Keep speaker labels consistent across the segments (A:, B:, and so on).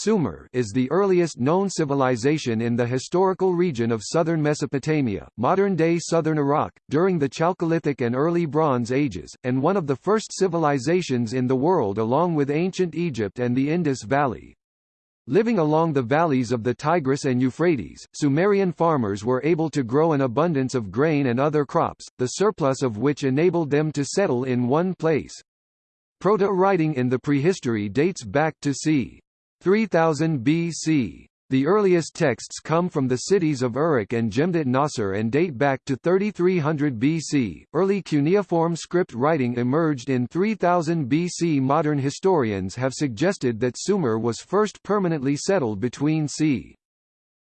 A: Sumer is the earliest known civilization in the historical region of southern Mesopotamia, modern-day southern Iraq, during the Chalcolithic and early Bronze Ages, and one of the first civilizations in the world along with ancient Egypt and the Indus Valley. Living along the valleys of the Tigris and Euphrates, Sumerian farmers were able to grow an abundance of grain and other crops, the surplus of which enabled them to settle in one place. Proto-writing in the prehistory dates back to c. 3000 BC. The earliest texts come from the cities of Uruk and Jemdet Nasr and date back to 3300 BC. Early cuneiform script writing emerged in 3000 BC. Modern historians have suggested that Sumer was first permanently settled between c.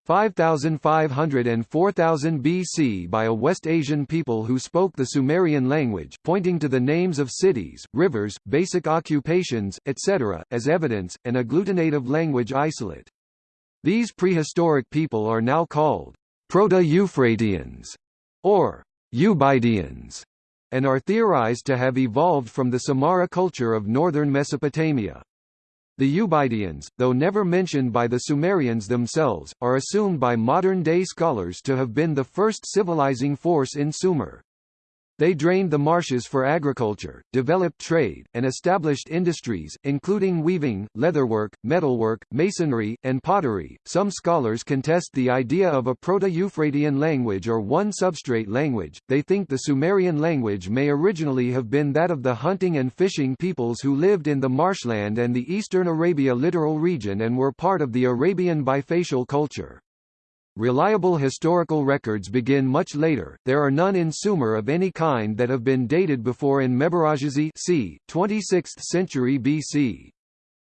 A: 5500 and 4000 BC by a West Asian people who spoke the Sumerian language pointing to the names of cities, rivers, basic occupations, etc., as evidence, an agglutinative language isolate. These prehistoric people are now called Proto-Euphrateans or Ubaidians and are theorized to have evolved from the Samarra culture of northern Mesopotamia. The Ubaidians, though never mentioned by the Sumerians themselves, are assumed by modern-day scholars to have been the first civilizing force in Sumer. They drained the marshes for agriculture, developed trade, and established industries, including weaving, leatherwork, metalwork, masonry, and pottery. Some scholars contest the idea of a Proto-Euphratean language or one substrate language. They think the Sumerian language may originally have been that of the hunting and fishing peoples who lived in the marshland and the eastern Arabia littoral region and were part of the Arabian bifacial culture. Reliable historical records begin much later, there are none in Sumer of any kind that have been dated before Enmebaragesi c. 26th century BC.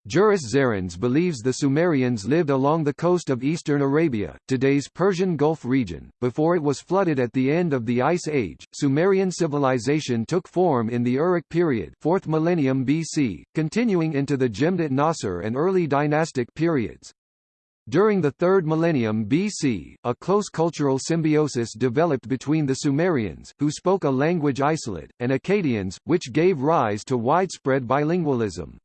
A: Juris Zarins believes the Sumerians lived along the coast of eastern Arabia, today's Persian Gulf region, before it was flooded at the end of the Ice Age. Sumerian civilization took form in the Uruk period, 4th millennium BC, continuing into the Jemdet Nasr and early dynastic periods. During the 3rd millennium BC, a close cultural symbiosis developed between the Sumerians, who spoke a language isolate, and Akkadians, which gave rise to widespread bilingualism.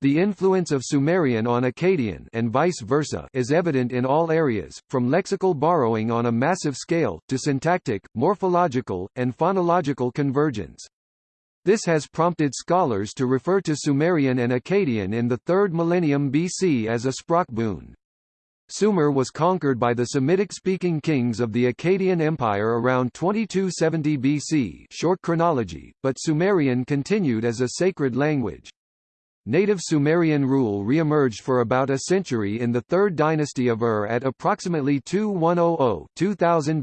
A: The influence of Sumerian on Akkadian and vice versa is evident in all areas, from lexical borrowing on a massive scale, to syntactic, morphological, and phonological convergence. This has prompted scholars to refer to Sumerian and Akkadian in the 3rd millennium BC as a sprachbund. Sumer was conquered by the Semitic-speaking kings of the Akkadian Empire around 2270 BC short chronology, but Sumerian continued as a sacred language. Native Sumerian rule re-emerged for about a century in the Third Dynasty of Ur at approximately 2100-2000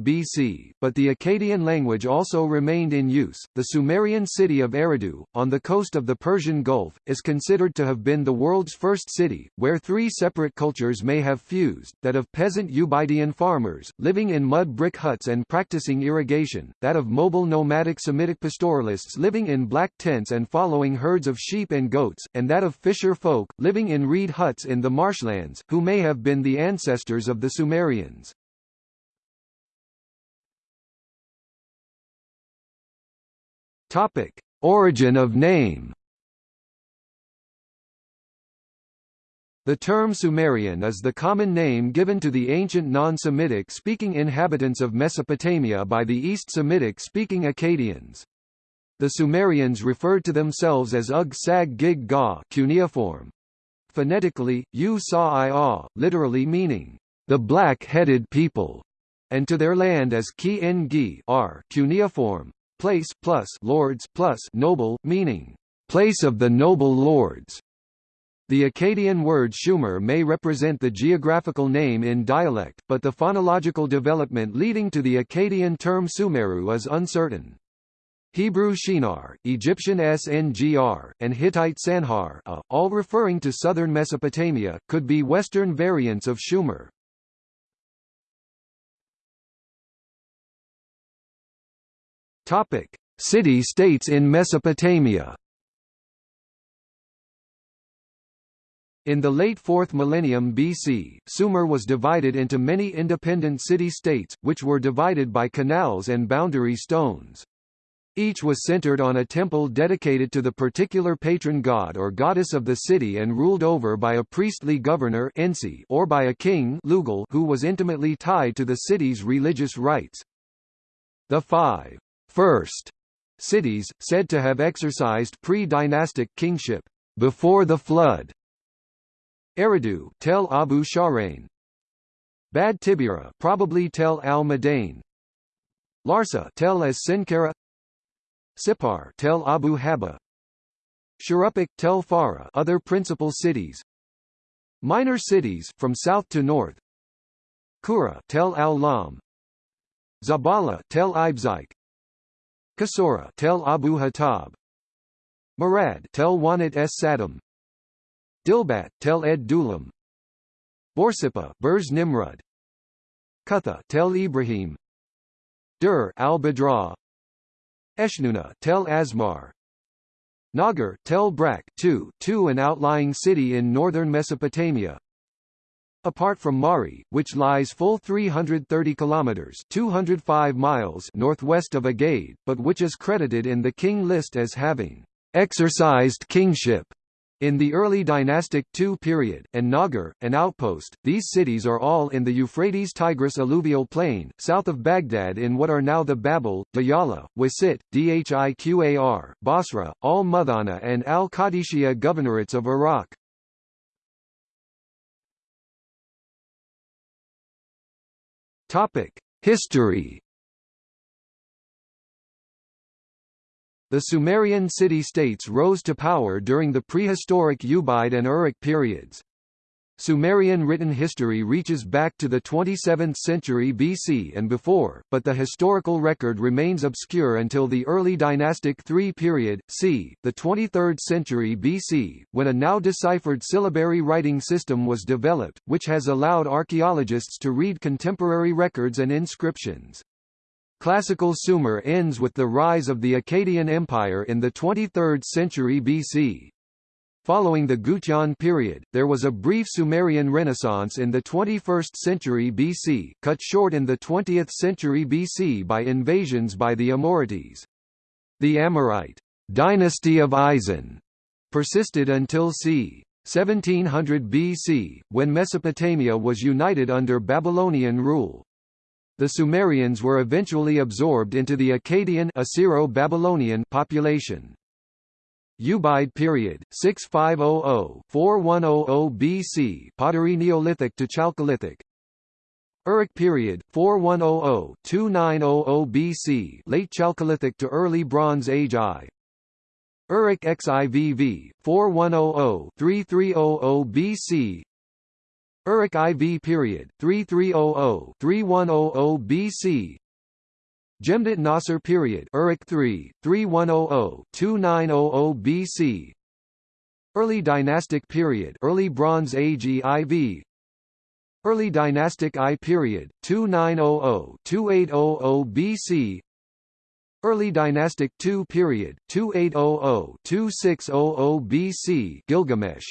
A: BC, but the Akkadian language also remained in use. The Sumerian city of Eridu, on the coast of the Persian Gulf, is considered to have been the world's first city, where three separate cultures may have fused, that of peasant Ubaidian farmers, living in mud brick huts and practicing irrigation, that of mobile nomadic Semitic pastoralists living in black tents and following herds of sheep and goats, and that of fisher folk, living in reed huts in the marshlands, who may have been the ancestors of the Sumerians. Topic: Origin of name. The term Sumerian is the common name given to the ancient non-Semitic speaking inhabitants of Mesopotamia by the East Semitic speaking Akkadians. The Sumerians referred to themselves as Ug Sag Gig Ga cuneiform. Phonetically, U Sa I A, literally meaning, the black-headed people, and to their land as Ki Gi R cuneiform, place plus lords plus noble, meaning, place of the noble lords. The Akkadian word Shumer may represent the geographical name in dialect, but the phonological development leading to the Akkadian term Sumeru is uncertain. Hebrew Shinar, Egyptian Sngr, and Hittite Sanhar a, all referring to southern Mesopotamia, could be Western variants of Shumer. City-states in Mesopotamia In the late 4th millennium BC, Sumer was divided into many independent city-states, which were divided by canals and boundary stones. Each was centered on a temple dedicated to the particular patron god or goddess of the city and ruled over by a priestly governor or by a king who was intimately tied to the city's religious rites. The five first cities, said to have exercised pre-dynastic kingship before the flood. Eridu, Tel Abu Shahrain. Bad Tibira, probably Tel Al Madain. Larsa, Tel as Sinkara. Sippar Tel Abu Haba. Shuruppak Tel Farah other principal cities. Minor cities from south to north. Kura Tel Al-Lam Zabala Tel Ibzik Kasora Tel Abu Hatab. Murad Tel Wanat es Saddam. Dilbat Tel Ed Dulam. Borsippa Burj Nimrud. Kutha Tel Ibrahim. Dur al-Badra Eshnunna Tel Asmar Nagar Tel Brak 2, 2 an outlying city in northern Mesopotamia. Apart from Mari, which lies full 330 kilometers (205 miles) northwest of Agade, but which is credited in the king list as having exercised kingship in the early dynastic II period, and Nagar, an outpost, these cities are all in the Euphrates-Tigris alluvial plain, south of Baghdad in what are now the Babel, Diyala, Wasit, Dhiqar, Basra, al-Muthanna and al-Qadisiyya governorates of Iraq. History The Sumerian city-states rose to power during the prehistoric Ubaid and Uruk periods. Sumerian written history reaches back to the 27th century BC and before, but the historical record remains obscure until the early dynastic III period, c. the 23rd century BC, when a now deciphered syllabary writing system was developed, which has allowed archaeologists to read contemporary records and inscriptions. Classical Sumer ends with the rise of the Akkadian Empire in the 23rd century BC. Following the Gutian period, there was a brief Sumerian renaissance in the 21st century BC, cut short in the 20th century BC by invasions by the Amorites. The Amorite dynasty of Isin persisted until c. 1700 BC, when Mesopotamia was united under Babylonian rule. The Sumerians were eventually absorbed into the Akkadian Assyro-Babylonian population. Ubaid period 6500-4100 BC Pottery Neolithic to Chalcolithic Uruk period 4100-2900 BC Late Chalcolithic to Early Bronze Age I Uruk XIVV 4100-3300 BC Uruk IV period 3300-3100 BC Jemdet Nasr period Uruk III 3100-2900 BC Early Dynastic period Early Bronze Age IV Early Dynastic I period 2900-2800 BC Early Dynastic II period 2800-2600 BC Gilgamesh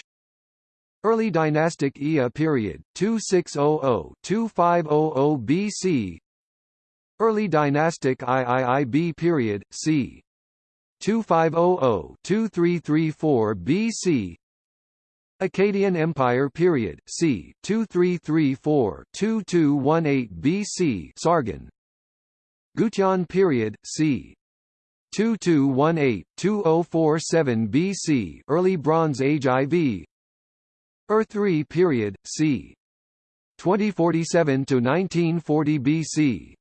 A: Early Dynastic Ea period, 2600–2500 BC Early Dynastic IIIB period, c. 2500–2334 BC Akkadian Empire period, c. 2334–2218 BC Sargon Gutian period, c. 2218–2047 BC Early Bronze Age IV Ur 3 period, c. 2047 to 1940 BC.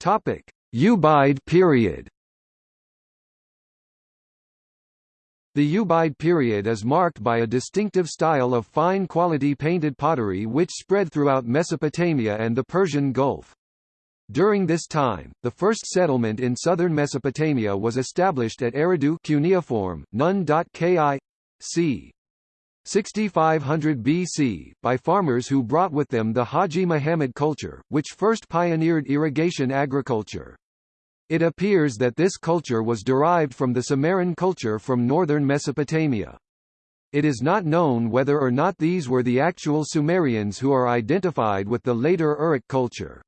A: Topic: Ubaid period. The Ubaid period is marked by a distinctive style of fine-quality painted pottery which spread throughout Mesopotamia and the Persian Gulf. During this time, the first settlement in southern Mesopotamia was established at Eridu cuneiform, Nun.ki. c. 6500 BC, by farmers who brought with them the Haji Muhammad culture, which first pioneered irrigation agriculture. It appears that this culture was derived from the Sumerian culture from northern Mesopotamia. It is not known whether or not these were the actual Sumerians who are identified with the later Uruk culture.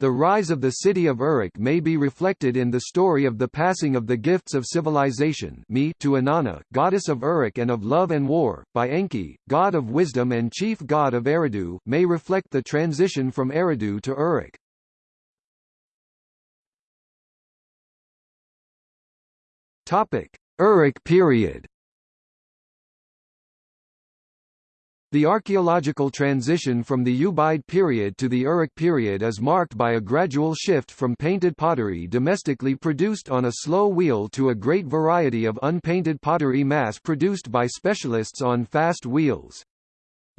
A: The rise of the city of Uruk may be reflected in the story of the passing of the gifts of civilization me to Inanna, goddess of Uruk and of love and war, by Enki, god of wisdom and chief god of Eridu, may reflect the transition from Eridu to Uruk. Uruk period The archaeological transition from the Ubaid period to the Uruk period is marked by a gradual shift from painted pottery domestically produced on a slow wheel to a great variety of unpainted pottery mass-produced by specialists on fast wheels.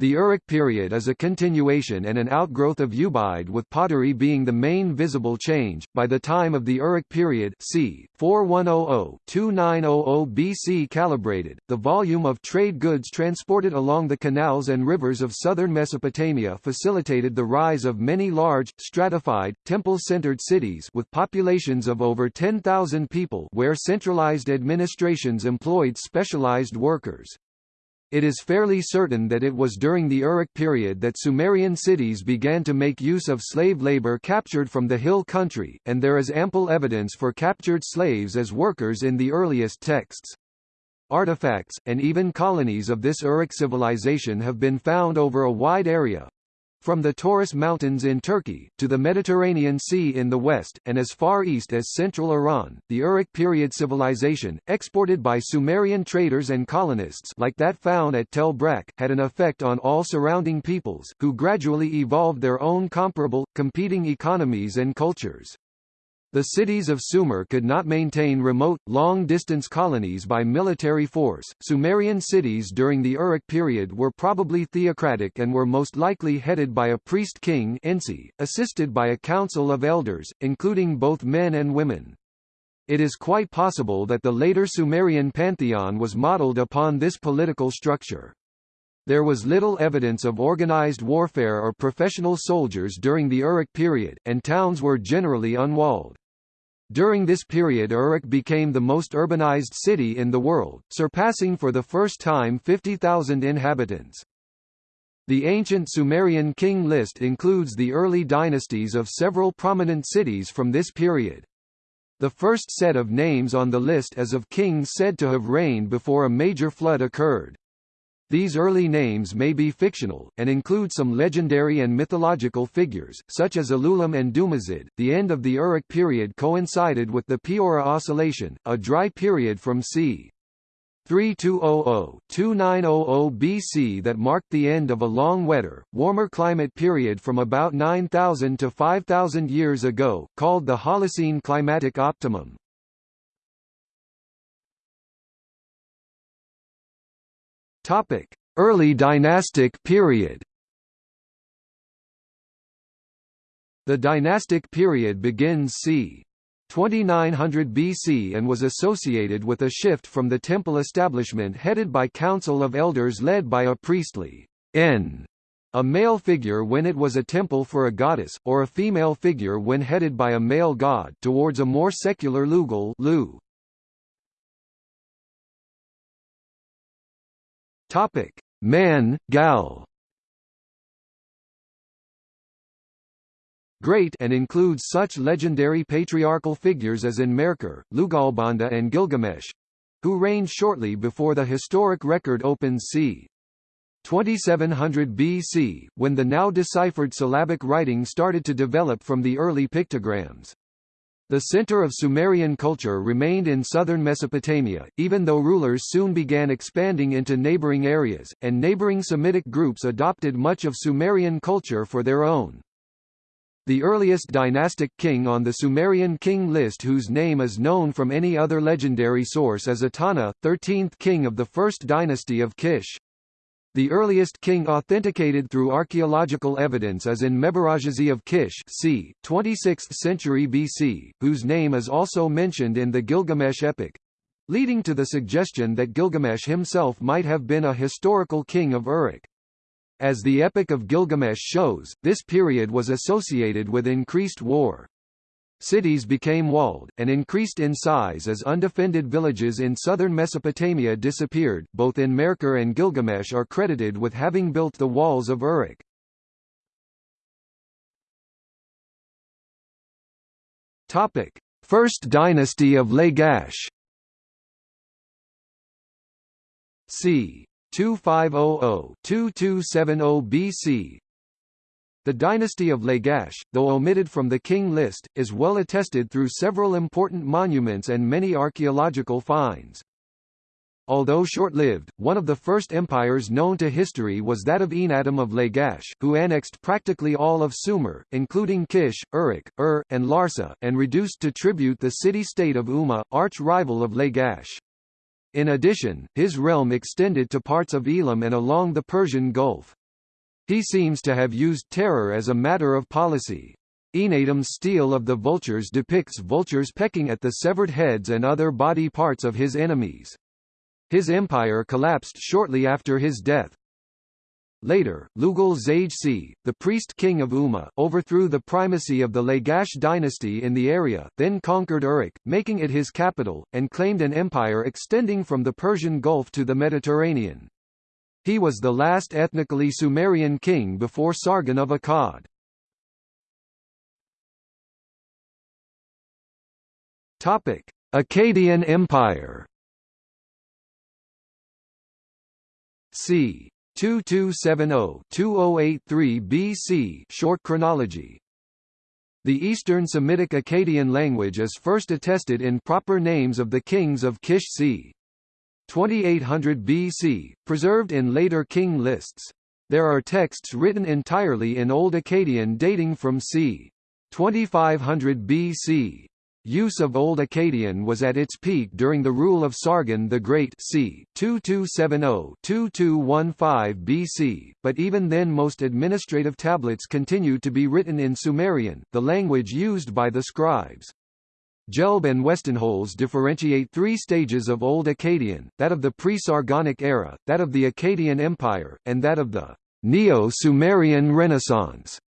A: The Uruk period is a continuation and an outgrowth of Ubaid with pottery being the main visible change. By the time of the Uruk period c. 4100-2900 BC calibrated, the volume of trade goods transported along the canals and rivers of southern Mesopotamia facilitated the rise of many large, stratified, temple-centered cities with populations of over 10,000 people where centralized administrations employed specialized workers. It is fairly certain that it was during the Uruk period that Sumerian cities began to make use of slave labor captured from the hill country, and there is ample evidence for captured slaves as workers in the earliest texts. Artifacts, and even colonies of this Uruk civilization have been found over a wide area, from the Taurus Mountains in Turkey, to the Mediterranean Sea in the west, and as far east as central Iran, the Uruk period civilization, exported by Sumerian traders and colonists like that found at Tel Brak, had an effect on all surrounding peoples, who gradually evolved their own comparable, competing economies and cultures. The cities of Sumer could not maintain remote, long-distance colonies by military force. Sumerian cities during the Uruk period were probably theocratic and were most likely headed by a priest-king assisted by a council of elders, including both men and women. It is quite possible that the later Sumerian pantheon was modeled upon this political structure. There was little evidence of organized warfare or professional soldiers during the Uruk period, and towns were generally unwalled. During this period Uruk became the most urbanized city in the world, surpassing for the first time 50,000 inhabitants. The ancient Sumerian king list includes the early dynasties of several prominent cities from this period. The first set of names on the list is of kings said to have reigned before a major flood occurred. These early names may be fictional, and include some legendary and mythological figures, such as Alulim and Dumuzid. The end of the Uruk period coincided with the Piora Oscillation, a dry period from c. 3200-2900 BC that marked the end of a long wetter, warmer climate period from about 9000 to 5000 years ago, called the Holocene climatic optimum. Topic: Early dynastic period. The dynastic period begins c. 2900 BC and was associated with a shift from the temple establishment headed by council of elders led by a priestly n, a male figure when it was a temple for a goddess, or a female figure when headed by a male god towards a more secular lugal lu. Topic: Man, Gal. Great and includes such legendary patriarchal figures as Enmerkar, Lugalbanda and Gilgamesh, who reigned shortly before the historic record opens c. 2700 BC, when the now deciphered syllabic writing started to develop from the early pictograms. The center of Sumerian culture remained in southern Mesopotamia, even though rulers soon began expanding into neighboring areas, and neighboring Semitic groups adopted much of Sumerian culture for their own. The earliest dynastic king on the Sumerian king list whose name is known from any other legendary source is Etana, 13th king of the first dynasty of Kish. The earliest king authenticated through archaeological evidence is Enmebaragesi of Kish c. 26th century BC, whose name is also mentioned in the Gilgamesh epic, leading to the suggestion that Gilgamesh himself might have been a historical king of Uruk. As the Epic of Gilgamesh shows, this period was associated with increased war. Cities became walled, and increased in size as undefended villages in southern Mesopotamia disappeared. Both in Enmerkar and Gilgamesh are credited with having built the walls of Uruk. Topic: First dynasty of Lagash. c. 2500–2270 BC The dynasty of Lagash, though omitted from the king list, is well attested through several important monuments and many archaeological finds. Although short-lived, one of the first empires known to history was that of Eannatum of Lagash, who annexed practically all of Sumer, including Kish, Uruk, Ur, and Larsa, and reduced to tribute the city-state of Umma, arch-rival of Lagash. In addition, his realm extended to parts of Elam and along the Persian Gulf. He seems to have used terror as a matter of policy. Eannatum's stele of the vultures depicts vultures pecking at the severed heads and other body parts of his enemies. His empire collapsed shortly after his death. Later, Lugal Zage the priest-king of Umma, overthrew the primacy of the Lagash dynasty in the area, then conquered Uruk, making it his capital, and claimed an empire extending from the Persian Gulf to the Mediterranean. He was the last ethnically Sumerian king before Sargon of Akkad. Topic: Akkadian Empire c. 2270-2083 BC short chronology. The Eastern Semitic Akkadian language is first attested in proper names of the kings of Kish c. 2800 BC, preserved in later king lists. There are texts written entirely in Old Akkadian dating from c. 2500 BC. Use of Old Akkadian was at its peak during the rule of Sargon the Great c. 2270–2215 BC, but even then most administrative tablets continued to be written in Sumerian, the language used by the scribes. Gelb and Westenholz differentiate three stages of Old Akkadian, that of the pre-Sargonic era, that of the Akkadian Empire, and that of the Neo-Sumerian Renaissance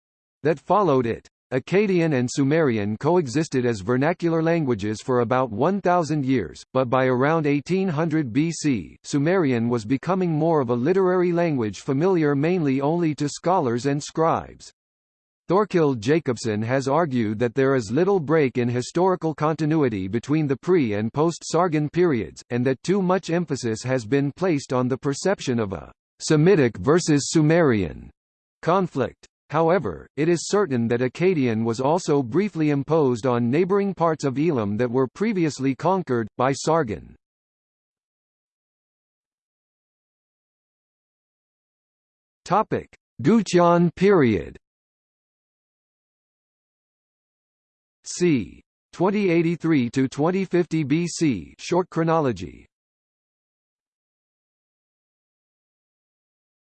A: that followed it. Akkadian and Sumerian coexisted as vernacular languages for about 1,000 years, but by around 1800 BC, Sumerian was becoming more of a literary language familiar mainly only to scholars and scribes. Thorkild Jacobsen has argued that there is little break in historical continuity between the pre- and post-Sargon periods, and that too much emphasis has been placed on the perception of a Semitic versus Sumerian conflict. However, it is certain that Akkadian was also briefly imposed on neighboring parts of Elam that were previously conquered, by Sargon. Gutian period c. 2083 to 2050 BC short chronology.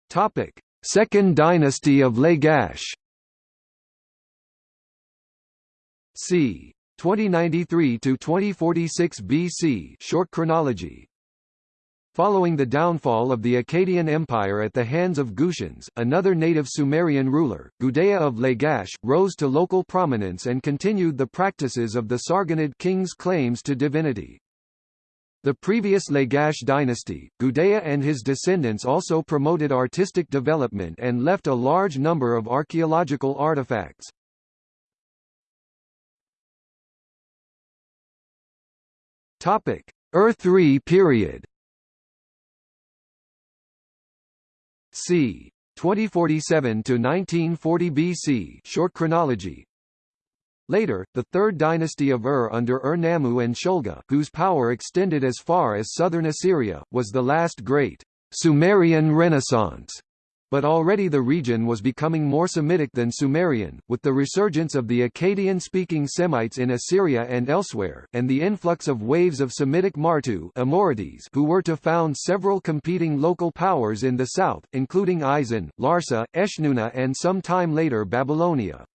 A: Topic. Second dynasty of Lagash. C. 2093 to 2046 BC short chronology Following the downfall of the Akkadian Empire at the hands of Gutians, another native Sumerian ruler, Gudea of Lagash, rose to local prominence and continued the practices of the Sargonid king's claims to divinity. The previous Lagash dynasty, Gudea and his descendants also promoted artistic development and left a large number of archaeological artifacts. Topic: Ur-3 period c. 2047 to 1940 BC short chronology Later, the third dynasty of Ur under Ur-Nammu and Shulgi, whose power extended as far as southern Assyria, was the last great Sumerian Renaissance. But already the region was becoming more Semitic than Sumerian, with the resurgence of the Akkadian-speaking Semites in Assyria and elsewhere, and the influx of waves of Semitic Martu Amorites who were to found several competing local powers in the south, including Isin, Larsa, Eshnunna and some time later Babylonia.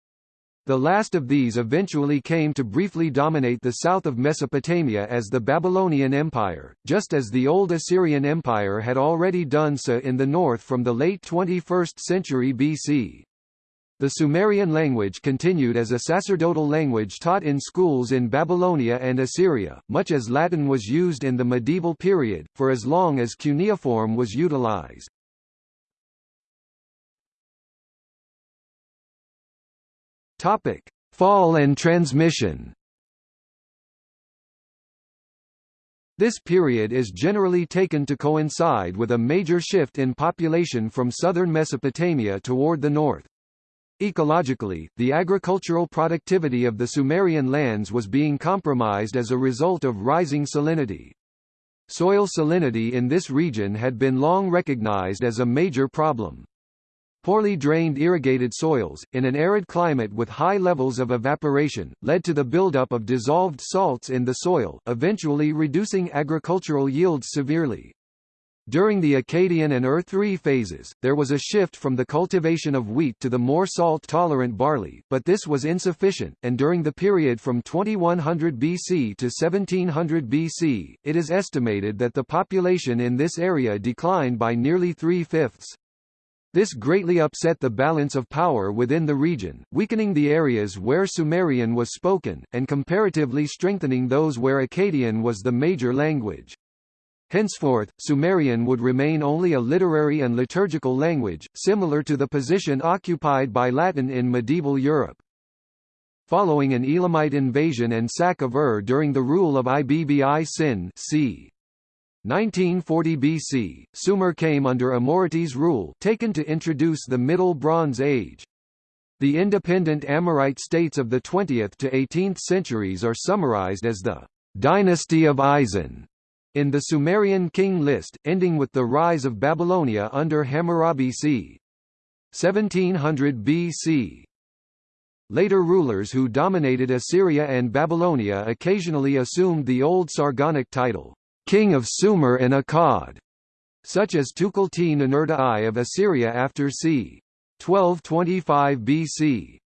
A: The last of these eventually came to briefly dominate the south of Mesopotamia as the Babylonian Empire, just as the Old Assyrian Empire had already done so in the north from the late 21st century BC. The Sumerian language continued as a sacerdotal language taught in schools in Babylonia and Assyria, much as Latin was used in the medieval period, for as long as cuneiform was utilized. Topic: Fall and transmission. This period is generally taken to coincide with a major shift in population from southern Mesopotamia toward the north. Ecologically, the agricultural productivity of the Sumerian lands was being compromised as a result of rising salinity. Soil salinity in this region had been long recognized as a major problem. Poorly drained irrigated soils, in an arid climate with high levels of evaporation, led to the buildup of dissolved salts in the soil, eventually reducing agricultural yields severely. During the Akkadian and Ur III phases, there was a shift from the cultivation of wheat to the more salt-tolerant barley, but this was insufficient, and during the period from 2100 BC to 1700 BC, it is estimated that the population in this area declined by nearly three-fifths. This greatly upset the balance of power within the region, weakening the areas where Sumerian was spoken, and comparatively strengthening those where Akkadian was the major language. Henceforth, Sumerian would remain only a literary and liturgical language, similar to the position occupied by Latin in medieval Europe. Following an Elamite invasion and sack of Ur during the rule of Ibbi Sin c. 1940 BC, Sumer came under Amorites rule taken to introduce the Middle Bronze Age. The independent Amorite states of the 20th to 18th centuries are summarized as the dynasty of Isin in the Sumerian king list, ending with the rise of Babylonia under Hammurabi c. 1700 BC. Later rulers who dominated Assyria and Babylonia occasionally assumed the old Sargonic title, king of Sumer and Akkad, such as Tukulti-Ninurta I of Assyria after c. 1225 BC.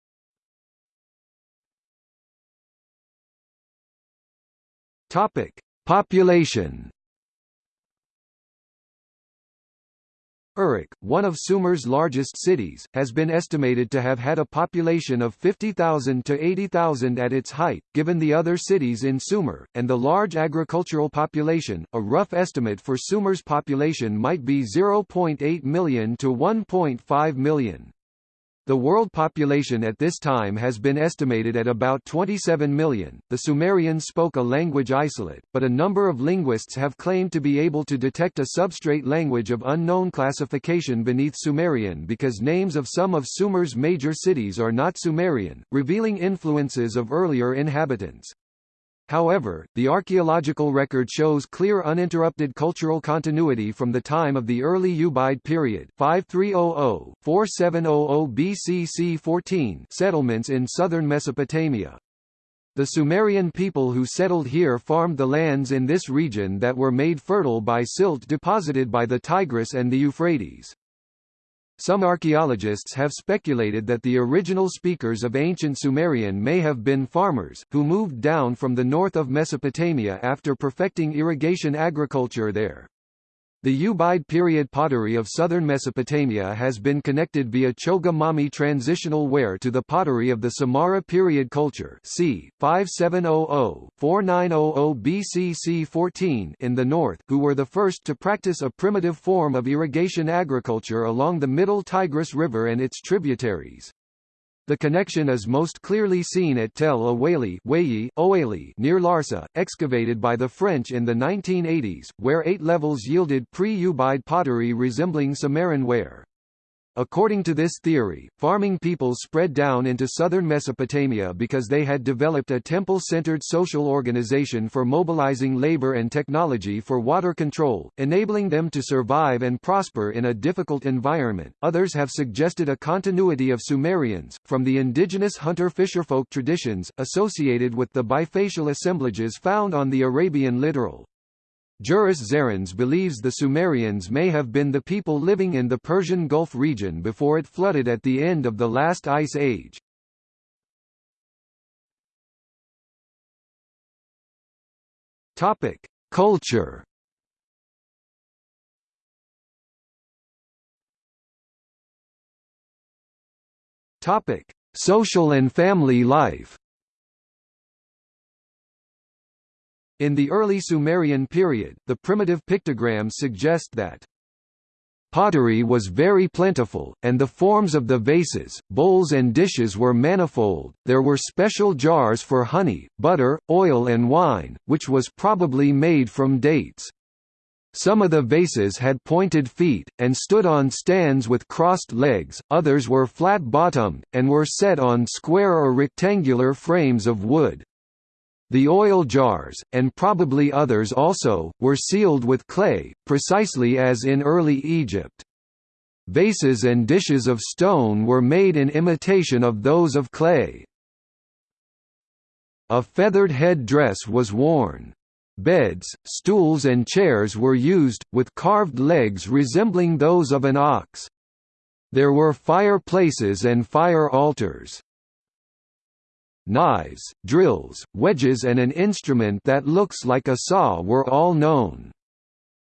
A: Topic: Population Uruk, one of Sumer's largest cities, has been estimated to have had a population of 50,000 to 80,000 at its height, given the other cities in Sumer, and the large agricultural population. A rough estimate for Sumer's population might be 0.8 million to 1.5 million. The world population at this time has been estimated at about 27 million. The Sumerians spoke a language isolate, but a number of linguists have claimed to be able to detect a substrate language of unknown classification beneath Sumerian because names of some of Sumer's major cities are not Sumerian, revealing influences of earlier inhabitants. However, the archaeological record shows clear uninterrupted cultural continuity from the time of the early Ubaid period 5300-4700 BCC 14 settlements in southern Mesopotamia. The Sumerian people who settled here farmed the lands in this region that were made fertile by silt deposited by the Tigris and the Euphrates. Some archaeologists have speculated that the original speakers of ancient Sumerian may have been farmers, who moved down from the north of Mesopotamia after perfecting irrigation agriculture there. The Ubaid period pottery of southern Mesopotamia has been connected via Choga transitional ware to the pottery of the Samarra period culture c. 5700-4900 BCC 14 in the north, who were the first to practice a primitive form of irrigation agriculture along the middle Tigris River and its tributaries. The connection is most clearly seen at Tel Awali near Larsa, excavated by the French in the 1980s, where eight levels yielded pre-Ubaid pottery resembling Samaran ware. According to this theory, farming peoples spread down into southern Mesopotamia because they had developed a temple-centered social organization for mobilizing labor and technology for water control, enabling them to survive and prosper in a difficult environment. Others have suggested a continuity of Sumerians, from the indigenous hunter-fisherfolk traditions, associated with the bifacial assemblages found on the Arabian littoral. Juris Zarins believes the Sumerians may have been the people living in the Persian Gulf region before it flooded at the end of the last ice age. Topic: Culture. Topic: Social and family life. In the early Sumerian period, the primitive pictograms suggest that Pottery was very plentiful, and the forms of the vases, bowls and dishes were manifold. There were special jars for honey, butter, oil and wine, which was probably made from dates. Some of the vases had pointed feet, and stood on stands with crossed legs, others were flat-bottomed, and were set on square or rectangular frames of wood. The oil jars, and probably others also, were sealed with clay, precisely as in early Egypt. Vases and dishes of stone were made in imitation of those of clay. A feathered head dress was worn. Beds, stools and chairs were used, with carved legs resembling those of an ox. There were fireplaces and fire altars knives, drills, wedges and an instrument that looks like a saw were all known.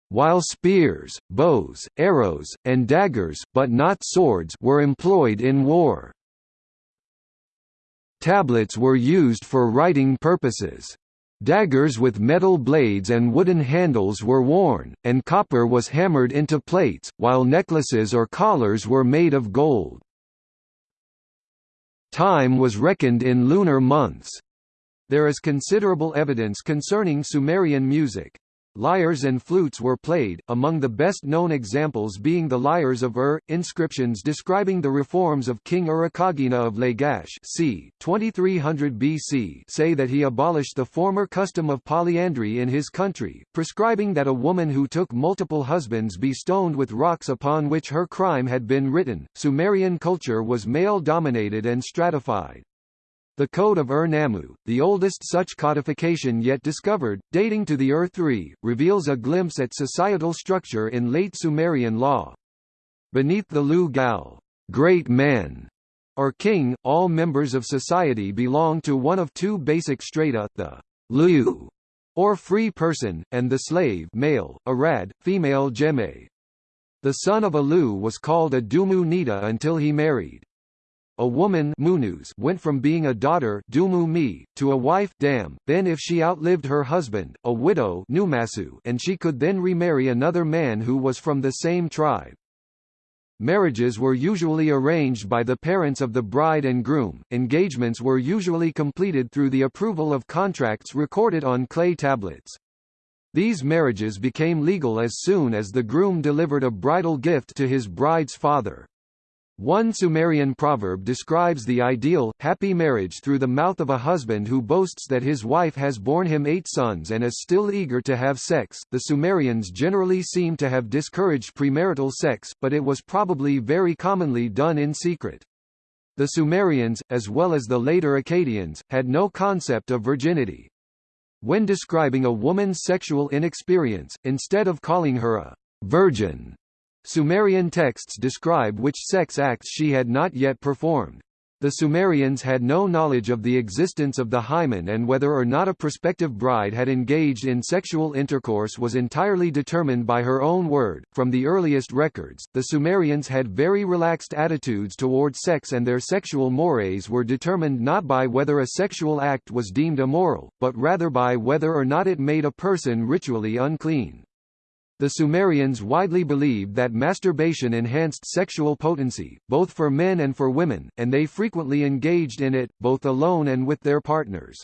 A: While spears, bows, arrows, and daggers but not swords were employed in war. Tablets were used for writing purposes. Daggers with metal blades and wooden handles were worn, and copper was hammered into plates, while necklaces or collars were made of gold. Time was reckoned in lunar months. There is considerable evidence concerning Sumerian music. Lyres and flutes were played, among the best-known examples being the lyres of Ur. Inscriptions describing the reforms of King Urukagina of Lagash c. 2300 BC say that he abolished the former custom of polyandry in his country, prescribing that a woman who took multiple husbands be stoned with rocks upon which her crime had been written. Sumerian culture was male-dominated and stratified. The Code of Ur-Nammu, the oldest such codification yet discovered, dating to the Ur-3, reveals a glimpse at societal structure in late Sumerian law. Beneath the Lu-Gal, great man, or king, all members of society belong to one of two basic strata, the Lu, or free person, and the slave male, Arad, female Geme. The son of a Lu was called a Dumu Nita until he married. A woman munus went from being a daughter dumu to a wife dam, then if she outlived her husband, a widow numasu, and she could then remarry another man who was from the same tribe. Marriages were usually arranged by the parents of the bride and groom, engagements were usually completed through the approval of contracts recorded on clay tablets. These marriages became legal as soon as the groom delivered a bridal gift to his bride's father. One Sumerian proverb describes the ideal, happy marriage through the mouth of a husband who boasts that his wife has borne him eight sons and is still eager to have sex. The Sumerians generally seem to have discouraged premarital sex, but it was probably very commonly done in secret. The Sumerians, as well as the later Akkadians, had no concept of virginity. When describing a woman's sexual inexperience, instead of calling her a virgin, Sumerian texts describe which sex acts she had not yet performed. The Sumerians had no knowledge of the existence of the hymen and whether or not a prospective bride had engaged in sexual intercourse was entirely determined by her own word. From the earliest records, the Sumerians had very relaxed attitudes toward sex and their sexual mores were determined not by whether a sexual act was deemed immoral, but rather by whether or not it made a person ritually unclean. The Sumerians widely believed that masturbation enhanced sexual potency, both for men and for women, and they frequently engaged in it, both alone and with their partners.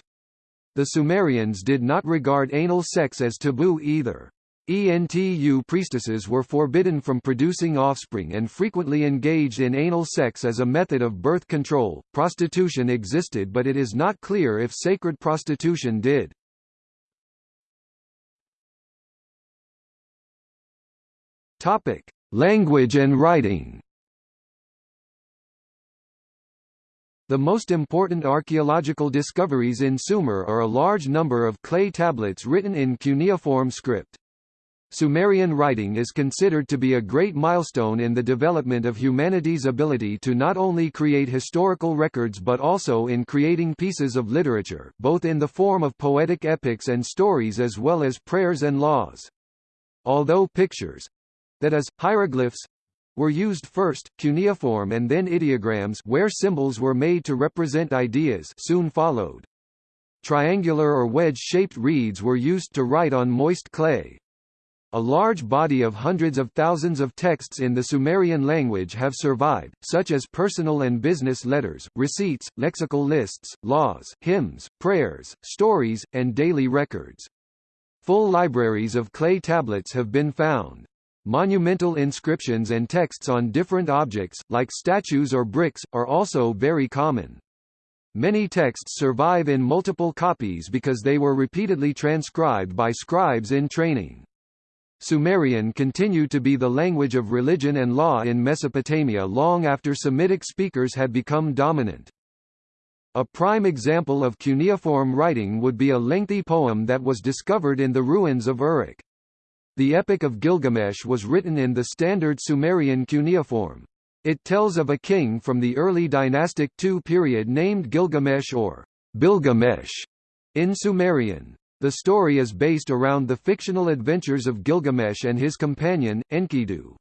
A: The Sumerians did not regard anal sex as taboo either. ENTU priestesses were forbidden from producing offspring and frequently engaged in anal sex as a method of birth control. Prostitution existed, but it is not clear if sacred prostitution did. Topic: Language and writing. The most important archaeological discoveries in Sumer are a large number of clay tablets written in cuneiform script. Sumerian writing is considered to be a great milestone in the development of humanity's ability to not only create historical records but also in creating pieces of literature, both in the form of poetic epics and stories as well as prayers and laws. Although pictures, that is, hieroglyphs were used first, cuneiform and then ideograms where symbols were made to represent ideas soon followed. Triangular or wedge-shaped reeds were used to write on moist clay. A large body of hundreds of thousands of texts in the Sumerian language have survived, such as personal and business letters, receipts, lexical lists, laws, hymns, prayers, stories, and daily records. Full libraries of clay tablets have been found. Monumental inscriptions and texts on different objects, like statues or bricks, are also very common. Many texts survive in multiple copies because they were repeatedly transcribed by scribes in training. Sumerian continued to be the language of religion and law in Mesopotamia long after Semitic speakers had become dominant. A prime example of cuneiform writing would be a lengthy poem that was discovered in the ruins of Uruk. The Epic of Gilgamesh was written in the standard Sumerian cuneiform. It tells of a king from the early dynastic II period named Gilgamesh or Bilgamesh in Sumerian. The story is based around the fictional adventures of Gilgamesh and his companion, Enkidu.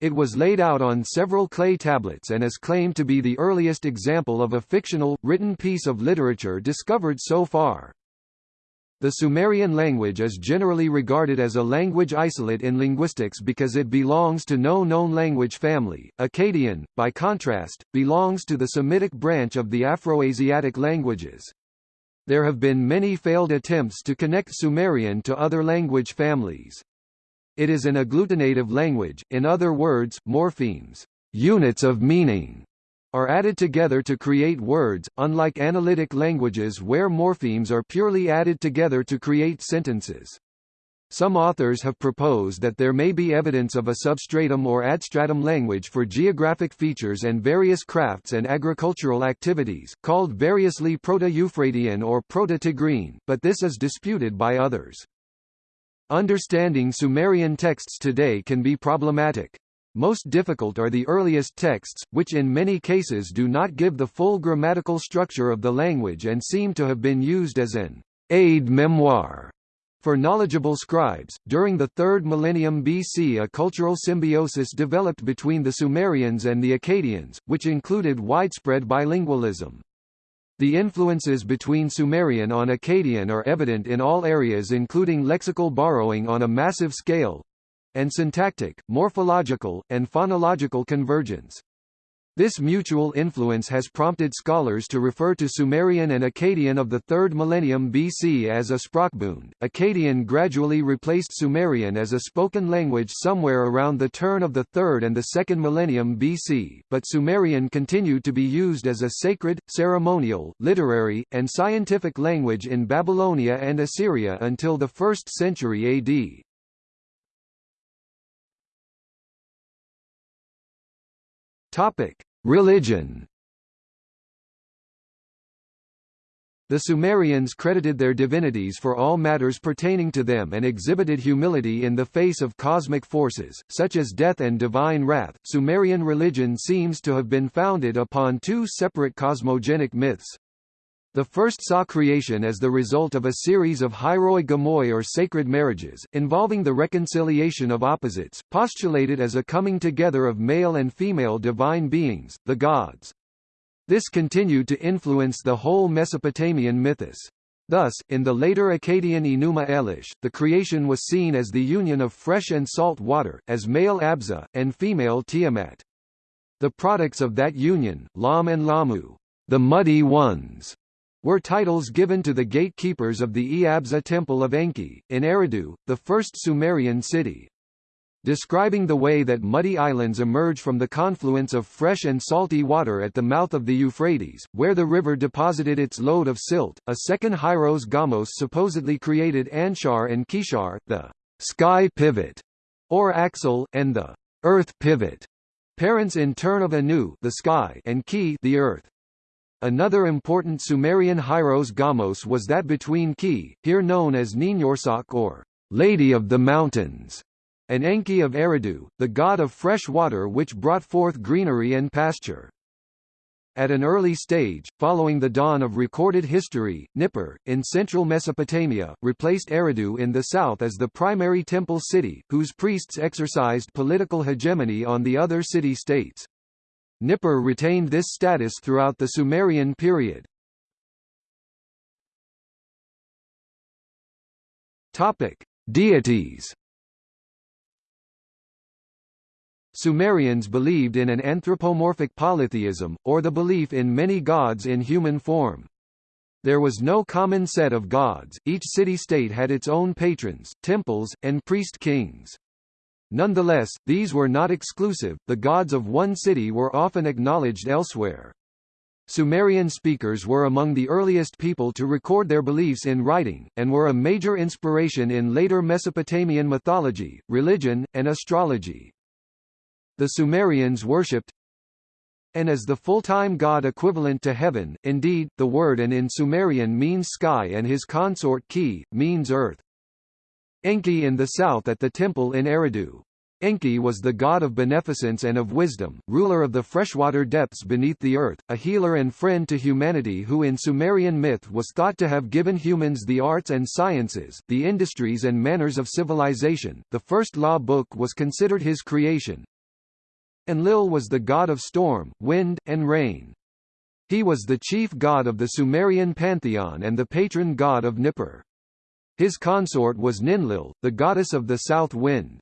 A: It was laid out on several clay tablets and is claimed to be the earliest example of a fictional, written piece of literature discovered so far. The Sumerian language is generally regarded as a language isolate in linguistics because it belongs to no known language family. Akkadian, by contrast, belongs to the Semitic branch of the Afroasiatic languages. There have been many failed attempts to connect Sumerian to other language families. It is an agglutinative language, in other words, morphemes units of meaning, are added together to create words, unlike analytic languages where morphemes are purely added together to create sentences. Some authors have proposed that there may be evidence of a substratum or adstratum language for geographic features and various crafts and agricultural activities, called variously Proto-Euphratean or Proto-Tigrine, but this is disputed by others. Understanding Sumerian texts today can be problematic. Most difficult are the earliest texts, which in many cases do not give the full grammatical structure of the language and seem to have been used as an aid memoir for knowledgeable scribes, during the 3rd millennium BC a cultural symbiosis developed between the Sumerians and the Akkadians, which included widespread bilingualism. The influences between Sumerian on Akkadian are evident in all areas including lexical borrowing on a massive scale, and syntactic, morphological, and phonological convergence. This mutual influence has prompted scholars to refer to Sumerian and Akkadian of the 3rd millennium BC as a Sprachbund. Akkadian gradually replaced Sumerian as a spoken language somewhere around the turn of the 3rd and the 2nd millennium BC, but Sumerian continued to be used as a sacred, ceremonial, literary, and scientific language in Babylonia and Assyria until the 1st century AD. Topic: Religion The Sumerians credited their divinities for all matters pertaining to them and exhibited humility in the face of cosmic forces, such as death and divine wrath. Sumerian religion seems to have been founded upon two separate cosmogenic myths. The first saw creation as the result of a series of hieroi gamoi or sacred marriages, involving the reconciliation of opposites, postulated as a coming together of male and female divine beings, the gods. This continued to influence the whole Mesopotamian mythos. Thus, in the later Akkadian Enuma Elish, the creation was seen as the union of fresh and salt water, as male Abzu, and female Tiamat. The products of that union, Lahmu and Lahamu, the muddy ones, were titles given to the gatekeepers of the E-Abzu Temple of Enki, in Eridu, the first Sumerian city. Describing the way that muddy islands emerge from the confluence of fresh and salty water at the mouth of the Euphrates, where the river deposited its load of silt, a second Hieros Gamos supposedly created Anshar and Kishar, the sky pivot, or axle, and the earth pivot, parents in turn of Anu the sky and Ki the earth. Another important Sumerian Hieros Gamos was that between Ki, here known as Ninhursag or Lady of the Mountains, and Enki of Eridu, the god of fresh water which brought forth greenery and pasture. At an early stage, following the dawn of recorded history, Nippur, in central Mesopotamia, replaced Eridu in the south as the primary temple city, whose priests exercised political hegemony on the other city-states. Nippur retained this status throughout the Sumerian period. Topic: Deities. Sumerians believed in an anthropomorphic polytheism, or the belief in many gods in human form. There was no common set of gods, each city-state had its own patrons, temples, and priest-kings. Nonetheless, these were not exclusive, the gods of one city were often acknowledged elsewhere. Sumerian speakers were among the earliest people to record their beliefs in writing, An were a major inspiration in later Mesopotamian mythology, religion, and astrology. The Sumerians worshipped and as the full-time god equivalent to heaven, indeed, the word An in Sumerian means sky and his consort Ki, means earth. Enki in the south at the temple in Eridu. Enki was the god of beneficence and of wisdom, ruler of the freshwater depths beneath the earth, a healer and friend to humanity who in Sumerian myth was thought to have given humans the arts and sciences, the industries and manners of civilization. The first law book was considered his creation. Enlil was the god of storm, wind, and rain. He was the chief god of the Sumerian pantheon and the patron god of Nippur. His consort was Ninlil, the goddess of the south wind.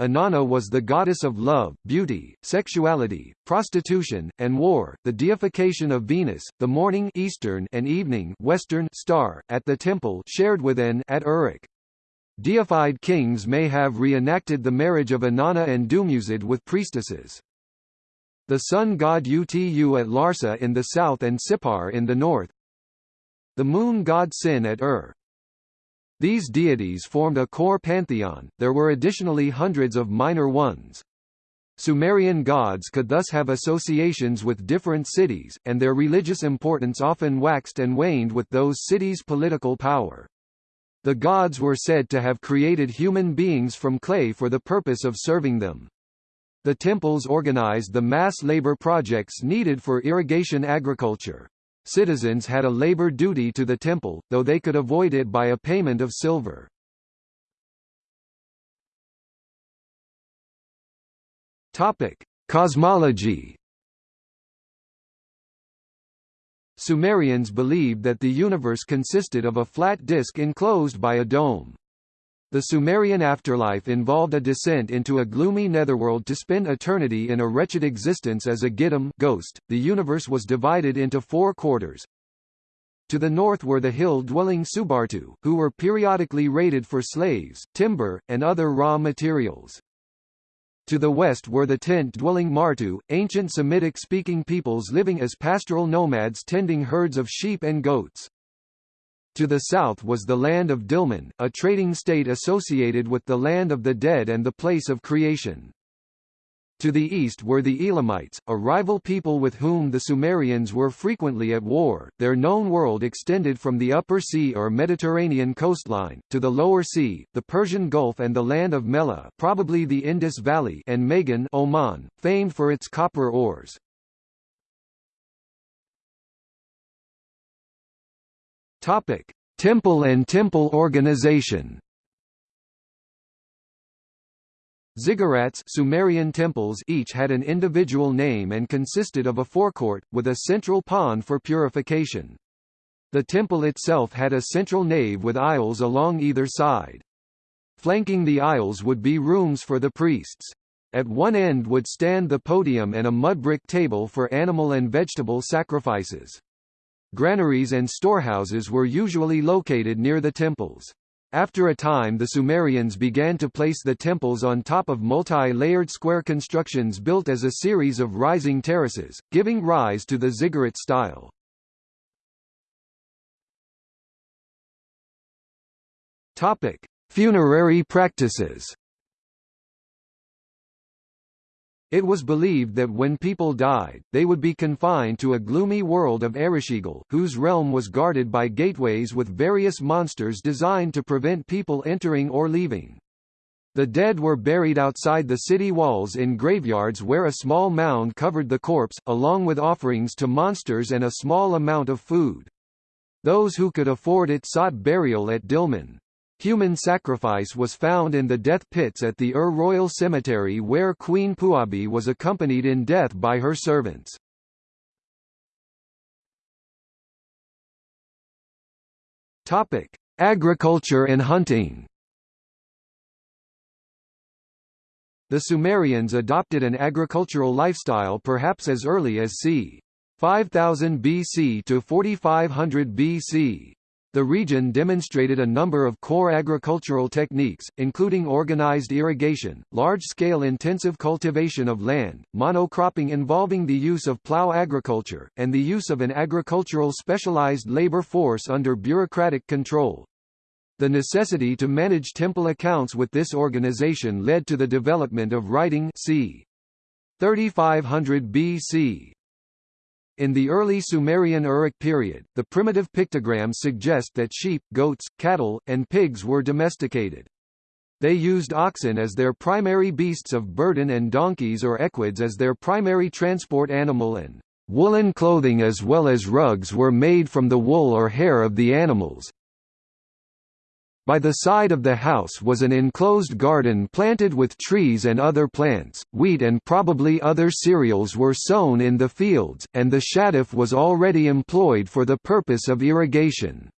A: Inanna was the goddess of love, beauty, sexuality, prostitution, and war, the deification of Venus, the morning eastern and evening western star, at the temple shared with An at Uruk. Deified kings may have reenacted the marriage of Inanna and Dumuzid with priestesses. The sun god Utu at Larsa in the south and Sippar in the north. The moon god Sin at Ur, these deities formed a core pantheon, there were additionally hundreds of minor ones. Sumerian gods could thus have associations with different cities, and their religious importance often waxed and waned with those cities' political power. The gods were said to have created human beings from clay for the purpose of serving them. The temples organized the mass labor projects needed for irrigation agriculture. Citizens had a labor duty to the temple, though they could avoid it by a payment of silver. Topic: Cosmology. Sumerians believed that the universe consisted of a flat disk enclosed by a dome. The Sumerian afterlife involved a descent into a gloomy netherworld to spend eternity in a wretched existence as a Giddim ghost. The universe was divided into four quarters. To the north were the hill-dwelling Subartu, who were periodically raided for slaves, timber, and other raw materials. To the west were the tent-dwelling Martu, ancient Semitic-speaking peoples living as pastoral nomads tending herds of sheep and goats. To the south was the land of Dilmun, a trading state associated with the land of the dead and the place of creation. To the east were the Elamites, a rival people with whom the Sumerians were frequently at war. Their known world extended from the Upper Sea or Mediterranean coastline, to the Lower Sea, the Persian Gulf and the land of Meluhha probably the Indus Valley and Magan Oman, famed for its copper ores. Topic: Temple and temple organization. Ziggurats Sumerian temples each had an individual name and consisted of a forecourt, with a central pond for purification. The temple itself had a central nave with aisles along either side. Flanking the aisles would be rooms for the priests. At one end would stand the podium and a mud brick table for animal and vegetable sacrifices. Granaries and storehouses were usually located near the temples. After a time the Sumerians began to place the temples on top of multi-layered square constructions built as a series of rising terraces, giving rise to the ziggurat style. Topic: Funerary practices. It was believed that when people died, they would be confined to a gloomy world of Ereshkigal, whose realm was guarded by gateways with various monsters designed to prevent people entering or leaving. The dead were buried outside the city walls in graveyards where a small mound covered the corpse, along with offerings to monsters and a small amount of food. Those who could afford it sought burial at Dilmun. Human sacrifice was found in the death pits at the Ur Royal Cemetery where Queen Puabi was accompanied in death by her servants. Topic: Agriculture and hunting. The Sumerians adopted an agricultural lifestyle perhaps as early as c. 5000 BC to 4500 BC. The region demonstrated a number of core agricultural techniques, including organized irrigation, large-scale intensive cultivation of land, monocropping involving the use of plow agriculture, and the use of an agricultural specialized labor force under bureaucratic control. The necessity to manage temple accounts with this organization led to the development of writing c. 3500 BC. In the early Sumerian Uruk period, the primitive pictograms suggest that sheep, goats, cattle, and pigs were domesticated. They used oxen as their primary beasts of burden and donkeys or equids as their primary transport animal and woolen clothing as well as rugs were made from the wool or hair of the animals. By the side of the house was an enclosed garden planted with trees and other plants. Wheat and probably other cereals were sown in the fields, and the shaduf was already employed for the purpose of irrigation.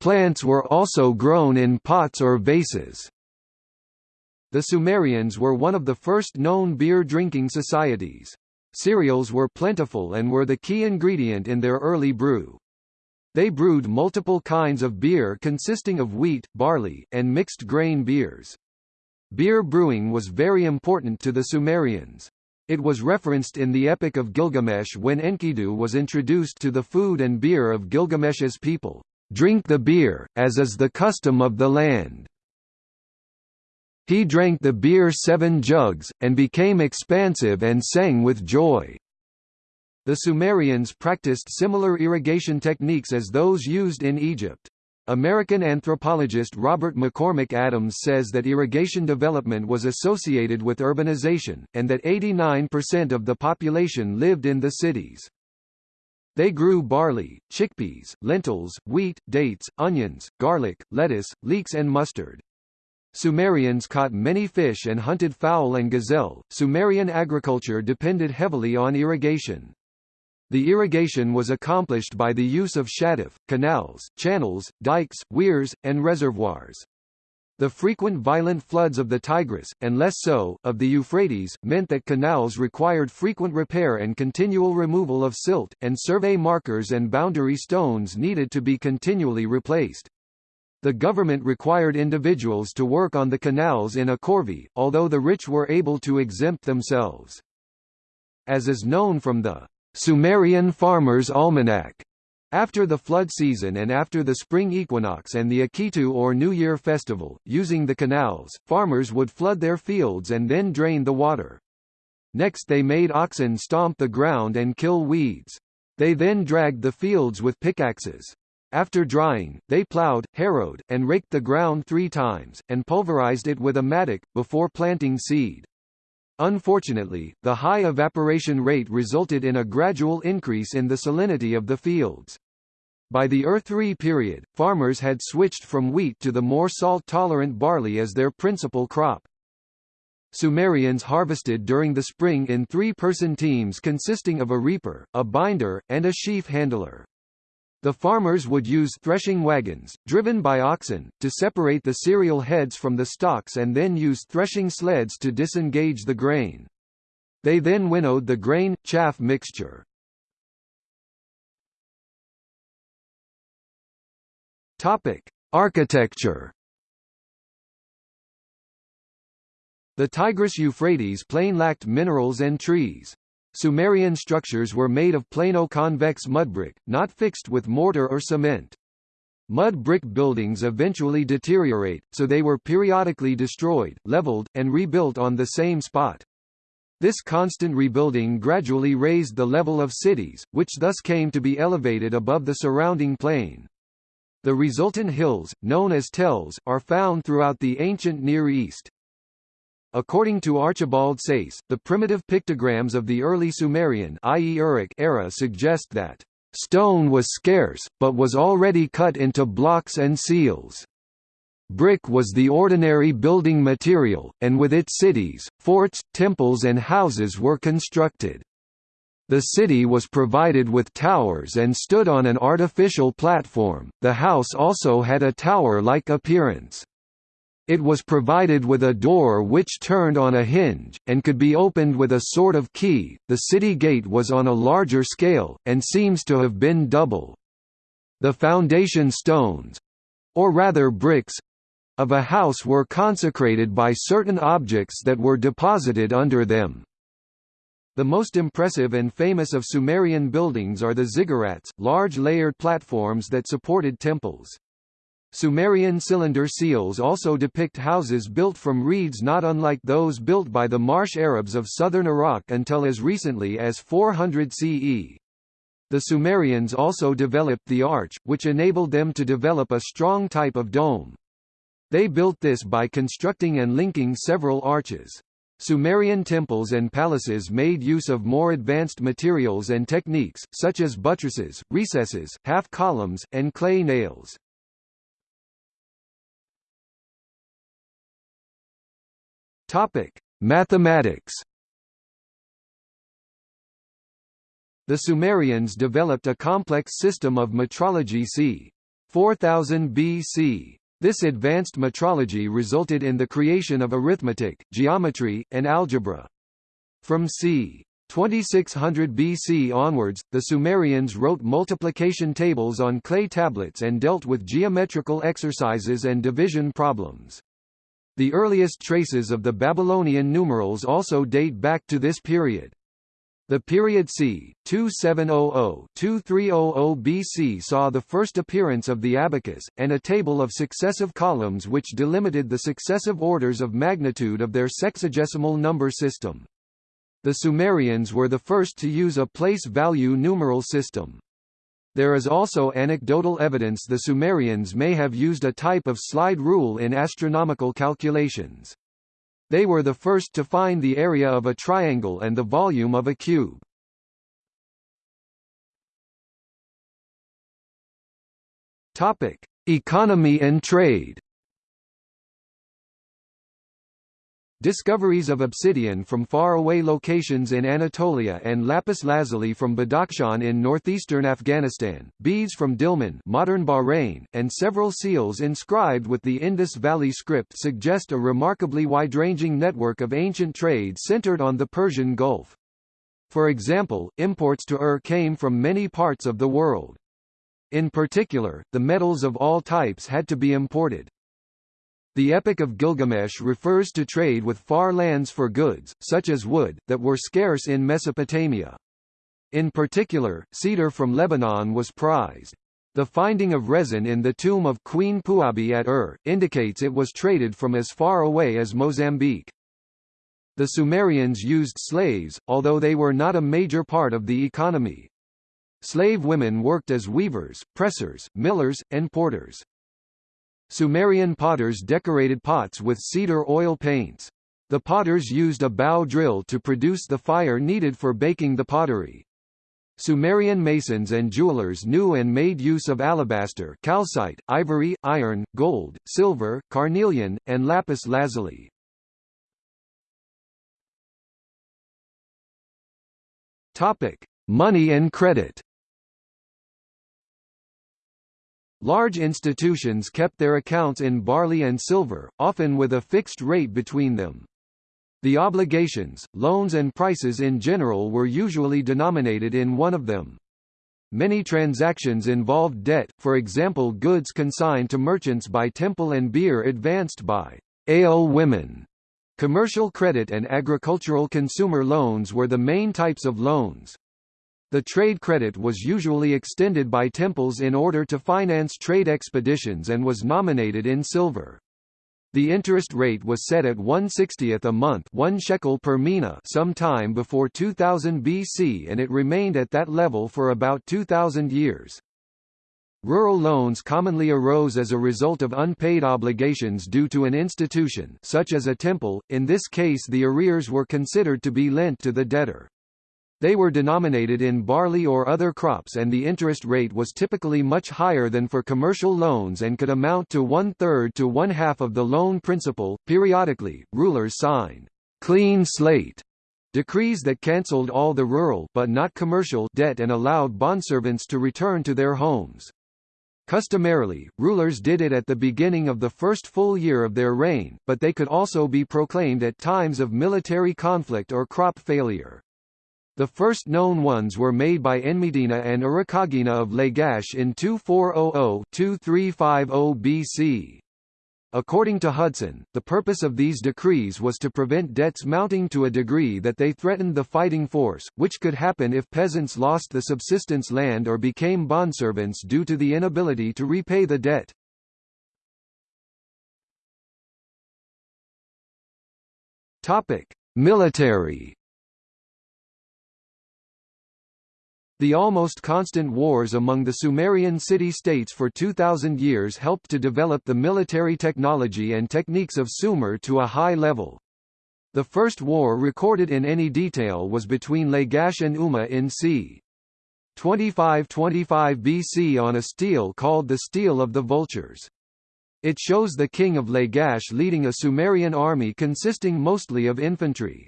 A: Plants were also grown in pots or vases. The Sumerians were one of the first known beer-drinking societies. Cereals were plentiful and were the key ingredient in their early brew. They brewed multiple kinds of beer consisting of wheat, barley, and mixed grain beers. Beer brewing was very important to the Sumerians. It was referenced in the Epic of Gilgamesh when Enkidu was introduced to the food and beer of Gilgamesh's people. Drink the beer, as is the custom of the land. He drank the beer seven jugs, and became expansive and sang with joy. The Sumerians practiced similar irrigation techniques as those used in Egypt. American anthropologist Robert McCormick Adams says that irrigation development was associated with urbanization, and that 89% of the population lived in the cities. They grew barley, chickpeas, lentils, wheat, dates, onions, garlic, lettuce, leeks and mustard. Sumerians caught many fish and hunted fowl and gazelle. Sumerian agriculture depended heavily on irrigation. The irrigation was accomplished by the use of shaduf, canals, channels, dikes, weirs, and reservoirs. The frequent violent floods of the Tigris, and less so, of the Euphrates, meant that canals required frequent repair and continual removal of silt, and survey markers and boundary stones needed to be continually replaced. The government required individuals to work on the canals in a corvée, although the rich were able to exempt themselves. As is known from the Sumerian Farmer's Almanac. After the flood season and after the spring equinox and the Akitu or New Year festival, using the canals, farmers would flood their fields and then drain the water. Next they made oxen stomp the ground and kill weeds. They then dragged the fields with pickaxes. After drying, they plowed, harrowed, and raked the ground three times, and pulverized it with a mattock, before planting seed. Unfortunately, the high evaporation rate resulted in a gradual increase in the salinity of the fields. By the Ur III period, farmers had switched from wheat to the more salt-tolerant barley as their principal crop. Sumerians harvested during the spring in three-person teams consisting of a reaper, a binder, and a sheaf handler. The farmers would use threshing wagons, driven by oxen, to separate the cereal heads from the stalks and then use threshing sleds to disengage the grain. They then winnowed the grain-chaff mixture. Architecture The Tigris-Euphrates plain lacked minerals and trees. Sumerian structures were made of plano-convex mud brick, not fixed with mortar or cement. Mud brick buildings eventually deteriorate, so they were periodically destroyed, leveled, and rebuilt on the same spot. This constant rebuilding gradually raised the level of cities, which thus came to be elevated above the surrounding plain. The resultant hills, known as tells, are found throughout the ancient Near East. According to Archibald Sayce, the primitive pictograms of the early Sumerian i.e. Uruk era suggest that stone was scarce, but was already cut into blocks and seals. Brick was the ordinary building material, and with it cities, forts, temples and houses were constructed. The city was provided with towers and stood on an artificial platform, the house also had a tower-like appearance. It was provided with a door which turned on a hinge, and could be opened with a sort of key. The city gate was on a larger scale, and seems to have been double. The foundation stones or rather bricks of a house were consecrated by certain objects that were deposited under them. The most impressive and famous of Sumerian buildings are the ziggurats, large layered platforms that supported temples. Sumerian cylinder seals also depict houses built from reeds not unlike those built by the marsh Arabs of southern Iraq until as recently as 400 CE. The Sumerians also developed the arch, which enabled them to develop a strong type of dome. They built this by constructing and linking several arches. Sumerian temples and palaces made use of more advanced materials and techniques, such as buttresses, recesses, half-columns, and clay nails. Topic: Mathematics. The Sumerians developed a complex system of metrology c. 4000 BC. This advanced metrology resulted in the creation of arithmetic, geometry, and algebra. From c. 2600 BC onwards, the Sumerians wrote multiplication tables on clay tablets and dealt with geometrical exercises and division problems. The earliest traces of the Babylonian numerals also date back to this period. The period c. 2700–2300 BC saw the first appearance of the abacus, and a table of successive columns which delimited the successive orders of magnitude of their sexagesimal number system. The Sumerians were the first to use a place-value numeral system. There is also anecdotal evidence the Sumerians may have used a type of slide rule in astronomical calculations. They were the first to find the area of a triangle and the volume of a cube. Topic: Economy and trade. Discoveries of obsidian from far-away locations in Anatolia and lapis lazuli from Badakhshan in northeastern Afghanistan, beads from Dilmun modern Bahrain, and several seals inscribed with the Indus Valley script suggest a remarkably wide-ranging network of ancient trade centered on the Persian Gulf. For example, imports to Ur came from many parts of the world. In particular, the metals of all types had to be imported. The Epic of Gilgamesh refers to trade with far lands for goods, such as wood, that were scarce in Mesopotamia. In particular, cedar from Lebanon was prized. The finding of resin in the tomb of Queen Puabi at Ur, indicates it was traded from as far away as Mozambique. The Sumerians used slaves, although they were not a major part of the economy. Slave women worked as weavers, pressers, millers, and porters. Sumerian potters decorated pots with cedar oil paints. The potters used a bow drill to produce the fire needed for baking the pottery. Sumerian masons and jewelers knew and made use of alabaster calcite, ivory, iron, gold, silver, carnelian, and lapis lazuli. Money and credit Large institutions kept their accounts in barley and silver, often with a fixed rate between them. The obligations, loans and prices in general were usually denominated in one of them. Many transactions involved debt, for example goods consigned to merchants by temple and beer advanced by ale women. Commercial credit and agricultural consumer loans were the main types of loans. The trade credit was usually extended by temples in order to finance trade expeditions and was nominated in silver. The interest rate was set at 1/60th a month 1 shekel per mina sometime before 2000 BC and it remained at that level for about 2000 years. Rural loans commonly arose as a result of unpaid obligations due to an institution such as a temple, in this case the arrears were considered to be lent to the debtor. They were denominated in barley or other crops and the interest rate was typically much higher than for commercial loans and could amount to one-third to one-half of the loan principal. Periodically, rulers signed clean slate decrees that cancelled all the rural but not commercial debt and allowed bondservants to return to their homes. Customarily, rulers did it at the beginning of the first full year of their reign, but they could also be proclaimed at times of military conflict or crop failure. The first known ones were made by Enmetena and Urukagina of Lagash in 2400-2350 BC. According to Hudson, the purpose of these decrees was to prevent debts mounting to a degree that they threatened the fighting force, which could happen if peasants lost the subsistence land or became bondservants due to the inability to repay the debt. Military The almost constant wars among the Sumerian city-states for 2,000 years helped to develop the military technology and techniques of Sumer to a high level. The first war recorded in any detail was between Lagash and Umma in c. 2525 BC on a stele called the Stele of the Vultures. It shows the king of Lagash leading a Sumerian army consisting mostly of infantry.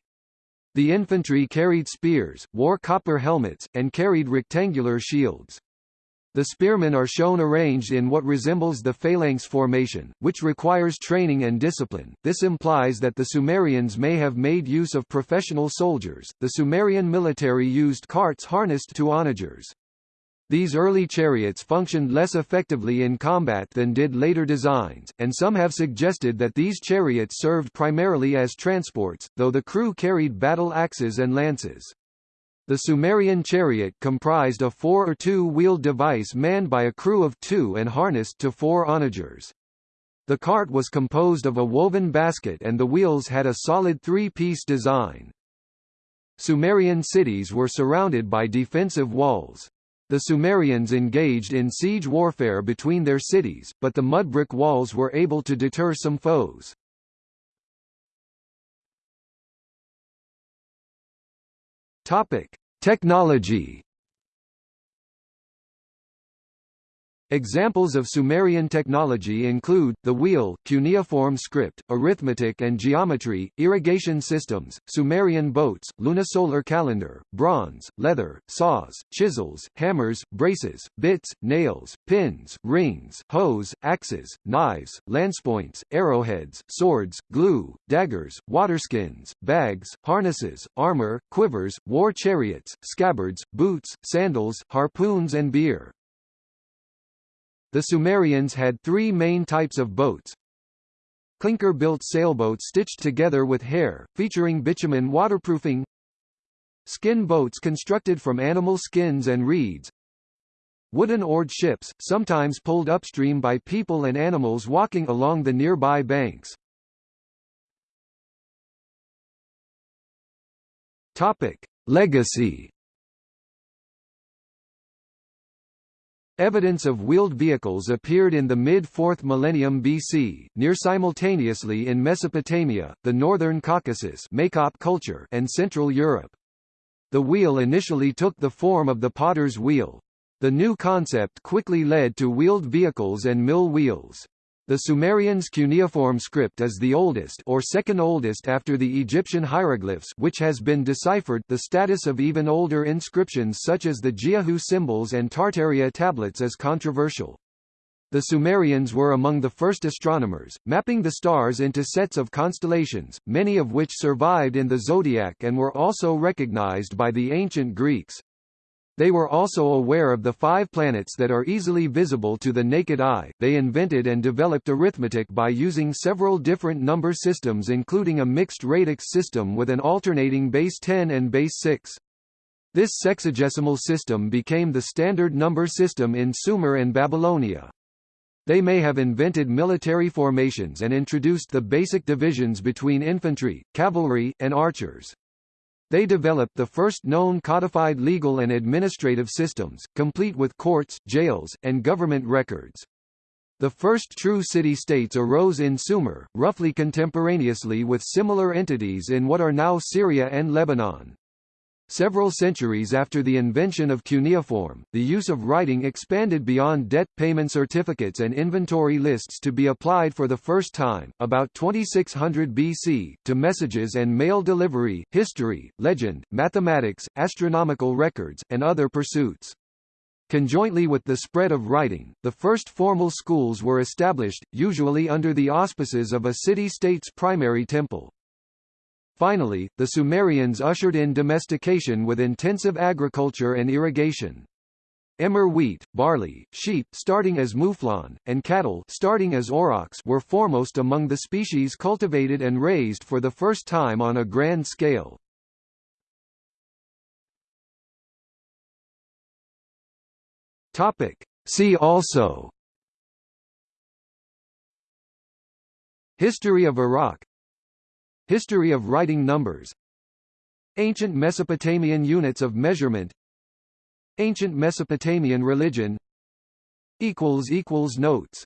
A: The infantry carried spears, wore copper helmets, and carried rectangular shields. The spearmen are shown arranged in what resembles the phalanx formation, which requires training and discipline. This implies that the Sumerians may have made use of professional soldiers. The Sumerian military used carts harnessed to onagers. These early chariots functioned less effectively in combat than did later designs, and some have suggested that these chariots served primarily as transports, though the crew carried battle axes and lances. The Sumerian chariot comprised a four- or two-wheeled device manned by a crew of two and harnessed to four onagers. The cart was composed of a woven basket and the wheels had a solid three-piece design. Sumerian cities were surrounded by defensive walls. The Sumerians engaged in siege warfare between their cities, but the mud-brick walls were able to deter some foes. Topic: Technology Examples of Sumerian technology include, the wheel, cuneiform script, arithmetic and geometry, irrigation systems, Sumerian boats, lunisolar calendar, bronze, leather, saws, chisels, hammers, braces, bits, nails, pins, rings, hoes, axes, knives, lancepoints, arrowheads, swords, glue, daggers, waterskins, bags, harnesses, armor, quivers, war chariots, scabbards, boots, sandals, harpoons and beer. The Sumerians had three main types of boats. Clinker-built sailboats stitched together with hair, featuring bitumen waterproofing Skin boats constructed from animal skins and reeds Wooden oared ships, sometimes pulled upstream by people and animals walking along the nearby banks. Topic. Legacy Evidence of wheeled vehicles appeared in the mid-4th millennium BC, near simultaneously in Mesopotamia, the northern Caucasus culture and Central Europe. The wheel initially took the form of the potter's wheel. The new concept quickly led to wheeled vehicles and mill wheels. The Sumerians' cuneiform script is the oldest or second oldest after the Egyptian hieroglyphs which has been deciphered the status of even older inscriptions such as the Jiahu symbols and Tartaria tablets is controversial. The Sumerians were among the first astronomers, mapping the stars into sets of constellations, many of which survived in the zodiac and were also recognized by the ancient Greeks. They were also aware of the five planets that are easily visible to the naked eye. They invented and developed arithmetic by using several different number systems including a mixed radix system with an alternating base 10 and base 6. This sexagesimal system became the standard number system in Sumer and Babylonia. They may have invented military formations and introduced the basic divisions between infantry, cavalry, and archers. They developed the first known codified legal and administrative systems, complete with courts, jails, and government records. The first true city-states arose in Sumer, roughly contemporaneously with similar entities in what are now Syria and Lebanon. Several centuries after the invention of cuneiform, the use of writing expanded beyond debt payment certificates and inventory lists to be applied for the first time, about 2600 BC, to messages and mail delivery, history, legend, mathematics, astronomical records, and other pursuits. Conjointly with the spread of writing, the first formal schools were established, usually under the auspices of a city-state's primary temple. Finally, the Sumerians ushered in domestication with intensive agriculture and irrigation. Emmer wheat, barley, sheep starting as mouflon, and cattle starting as aurochs were foremost among the species cultivated and raised for the first time on a grand scale. Topic. See also History of Iraq History of writing numbers. Ancient Mesopotamian units of measurement. Ancient Mesopotamian religion. Notes